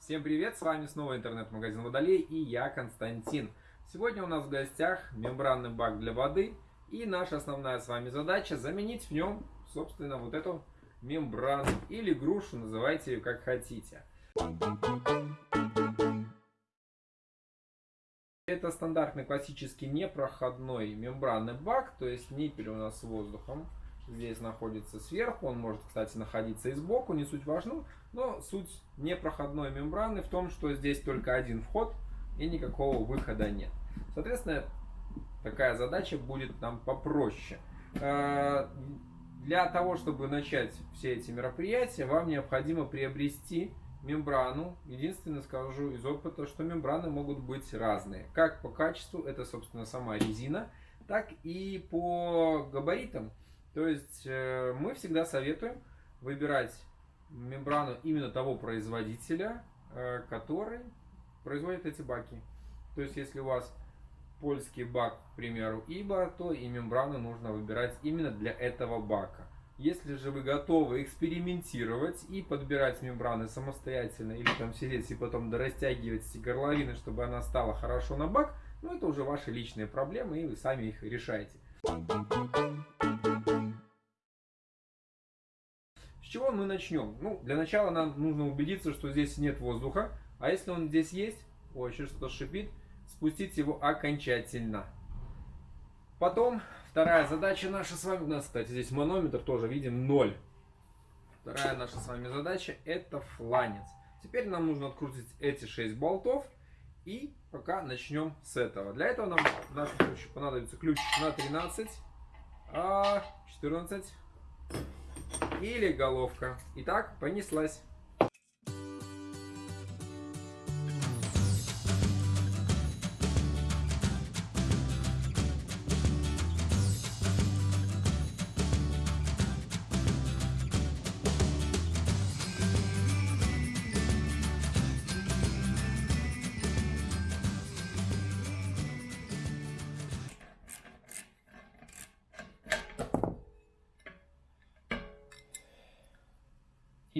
Всем привет, с вами снова интернет-магазин Водолей и я Константин. Сегодня у нас в гостях мембранный бак для воды и наша основная с вами задача заменить в нем, собственно, вот эту мембрану или грушу, называйте ее как хотите. Это стандартный классический непроходной мембранный бак, то есть нас с воздухом здесь находится сверху, он может, кстати, находиться и сбоку, не суть важно, но суть непроходной мембраны в том, что здесь только один вход и никакого выхода нет. Соответственно, такая задача будет нам попроще. Э, для того, чтобы начать все эти мероприятия, вам необходимо приобрести мембрану. Единственное скажу из опыта, что мембраны могут быть разные. Как по качеству, это собственно сама резина, так и по габаритам. То есть э, мы всегда советуем выбирать мембрану именно того производителя, э, который производит эти баки. То есть если у вас польский бак, к примеру, ИБА, то и мембрану нужно выбирать именно для этого бака. Если же вы готовы экспериментировать и подбирать мембраны самостоятельно, или там сидеть и потом дорастягивать эти горловины, чтобы она стала хорошо на бак, ну это уже ваши личные проблемы, и вы сами их решаете. Чего мы начнем? Ну, для начала нам нужно убедиться, что здесь нет воздуха, а если он здесь есть, ой, еще что-то шипит, спустить его окончательно. Потом Вторая задача наша с вами, у нас, кстати, здесь манометр тоже видим 0. Вторая наша с вами задача это фланец. Теперь нам нужно открутить эти 6 болтов и пока начнем с этого. Для этого нам в нашем случае понадобится ключ на 13, 14 а, или головка. Итак, понеслась.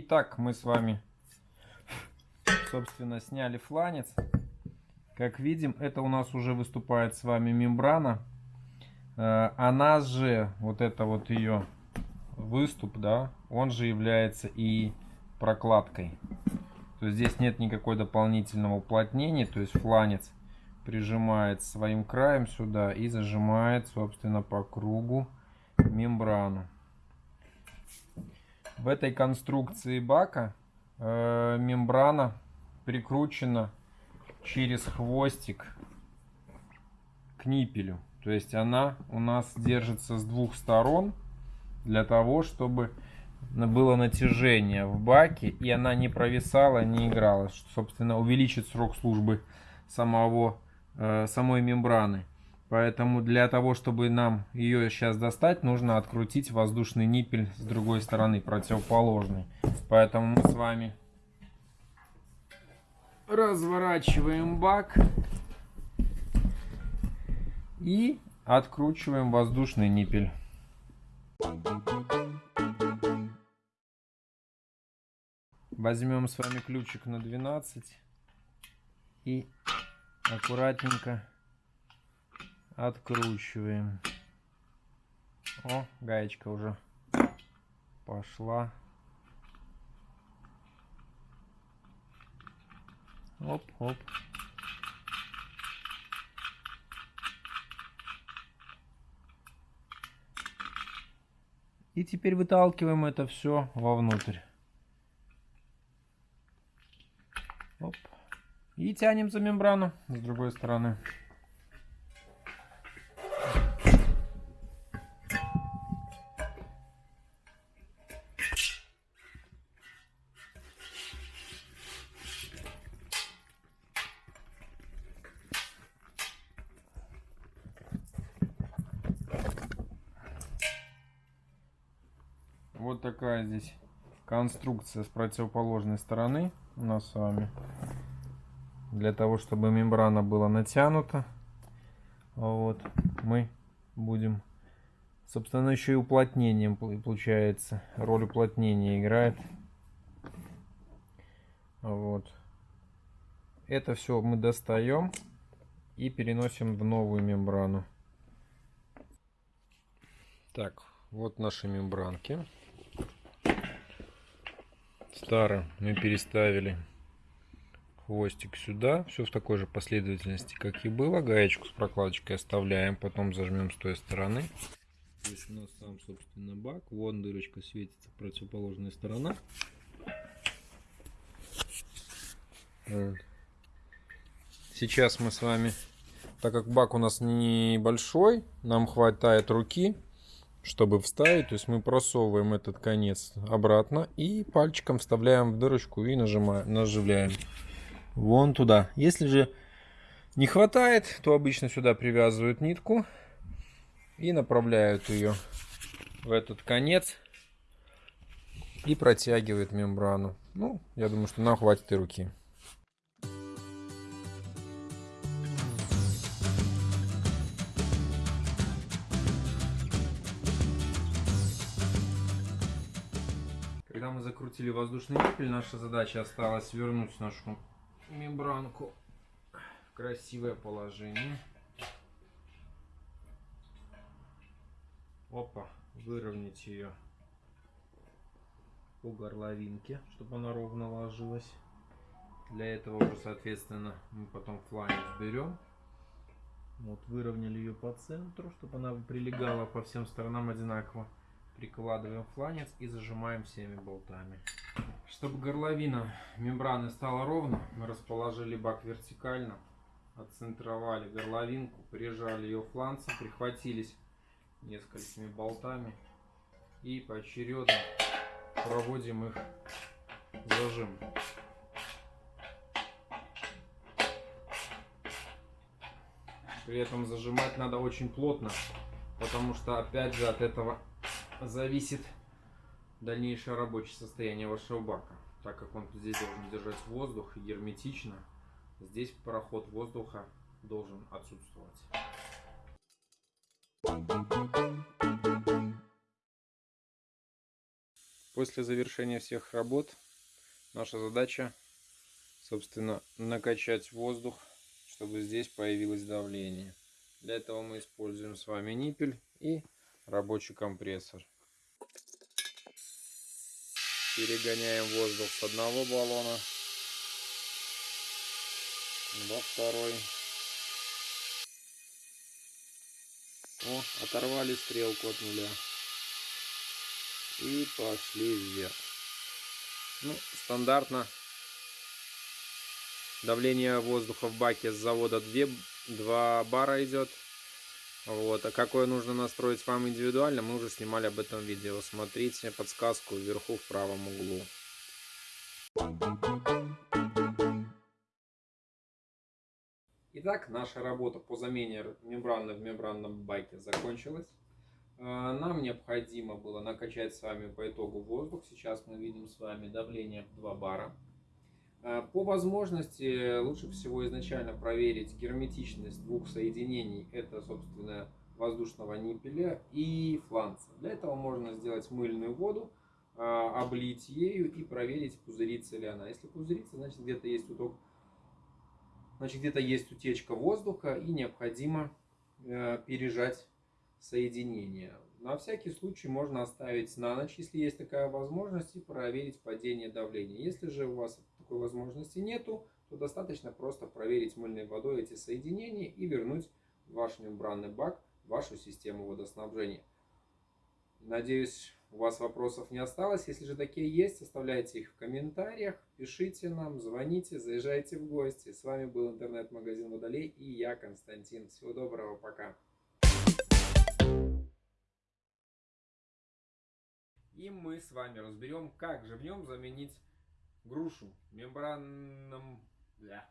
Итак, мы с вами, собственно, сняли фланец. Как видим, это у нас уже выступает с вами мембрана. Э, она же, вот это вот ее выступ, да, он же является и прокладкой. То есть здесь нет никакой дополнительного уплотнения, то есть фланец прижимает своим краем сюда и зажимает, собственно, по кругу мембрану. В этой конструкции бака э, мембрана прикручена через хвостик к ниппелю. То есть она у нас держится с двух сторон для того, чтобы было натяжение в баке и она не провисала, не играла, что, собственно, увеличит срок службы самого, э, самой мембраны. Поэтому для того, чтобы нам ее сейчас достать, нужно открутить воздушный ниппель с другой стороны, противоположный. Поэтому мы с вами разворачиваем бак и откручиваем воздушный ниппель. Возьмем с вами ключик на 12 и аккуратненько откручиваем. О, гаечка уже пошла. Оп, оп. И теперь выталкиваем это все вовнутрь. Оп. И тянем за мембрану с другой стороны. Такая здесь конструкция с противоположной стороны у нас с вами. Для того, чтобы мембрана была натянута. Вот. Мы будем... Собственно, еще и уплотнением получается. Роль уплотнения играет. Вот. Это все мы достаем и переносим в новую мембрану. Так, вот наши мембранки. Старый мы переставили хвостик сюда. Все в такой же последовательности, как и было. Гаечку с прокладочкой оставляем, потом зажмем с той стороны. Здесь у нас сам, собственно, бак. Вон дырочка светится, противоположная сторона. Сейчас мы с вами, так как бак у нас небольшой, нам хватает руки, чтобы вставить. То есть мы просовываем этот конец обратно и пальчиком вставляем в дырочку и нажимаем, наживляем вон туда. Если же не хватает, то обычно сюда привязывают нитку и направляют ее в этот конец и протягивают мембрану. Ну, я думаю, что нам хватит и руки. Закрутили воздушный ниппель, наша задача осталась вернуть нашу мембранку в красивое положение. Опа, выровнять ее по горловинке, чтобы она ровно ложилась. Для этого уже, соответственно, мы потом фланец берем. Вот, выровняли ее по центру, чтобы она прилегала по всем сторонам одинаково. Прикладываем фланец и зажимаем всеми болтами. Чтобы горловина мембраны стала ровно, мы расположили бак вертикально, отцентровали горловинку, прижали ее фланцем, прихватились несколькими болтами и поочередно проводим их зажим. При этом зажимать надо очень плотно, потому что опять же от этого зависит дальнейшее рабочее состояние вашего бака. Так как он здесь должен держать воздух герметично, здесь проход воздуха должен отсутствовать. После завершения всех работ наша задача, собственно, накачать воздух, чтобы здесь появилось давление. Для этого мы используем с вами ниппель и рабочий компрессор. Перегоняем воздух с одного баллона во второй. О, оторвали стрелку от нуля. И пошли вверх. Ну, стандартно давление воздуха в баке с завода 2, 2 бара идет. Вот. А какое нужно настроить вам индивидуально, мы уже снимали об этом видео. Смотрите подсказку вверху в правом углу. Итак, наша работа по замене мембраны в мембранном баке закончилась. А, нам необходимо было накачать с вами по итогу воздух. Сейчас мы видим с вами давление 2 бара. А, по возможности лучше всего изначально проверить герметичность двух соединений. Это, собственно, воздушного ниппеля и фланца. Для этого можно сделать мыльную воду, а, облить ею и проверить, пузырится ли она. Если пузырится, значит где-то есть уток, значит где-то есть утечка воздуха и необходимо э, пережать соединение. На всякий случай можно оставить на ночь, если есть такая возможность, и проверить падение давления. Если же у вас такой возможности нету, то достаточно просто проверить мыльной водой эти соединения и вернуть ваш мембранный бак в вашу систему водоснабжения. Надеюсь, у вас вопросов не осталось. Если же такие есть, оставляйте их в комментариях, пишите нам, звоните, заезжайте в гости. С вами был интернет-магазин Водолей и я, Константин. Всего доброго, пока. И мы с вами разберем, как же в нем заменить грушу мембранным... Бля.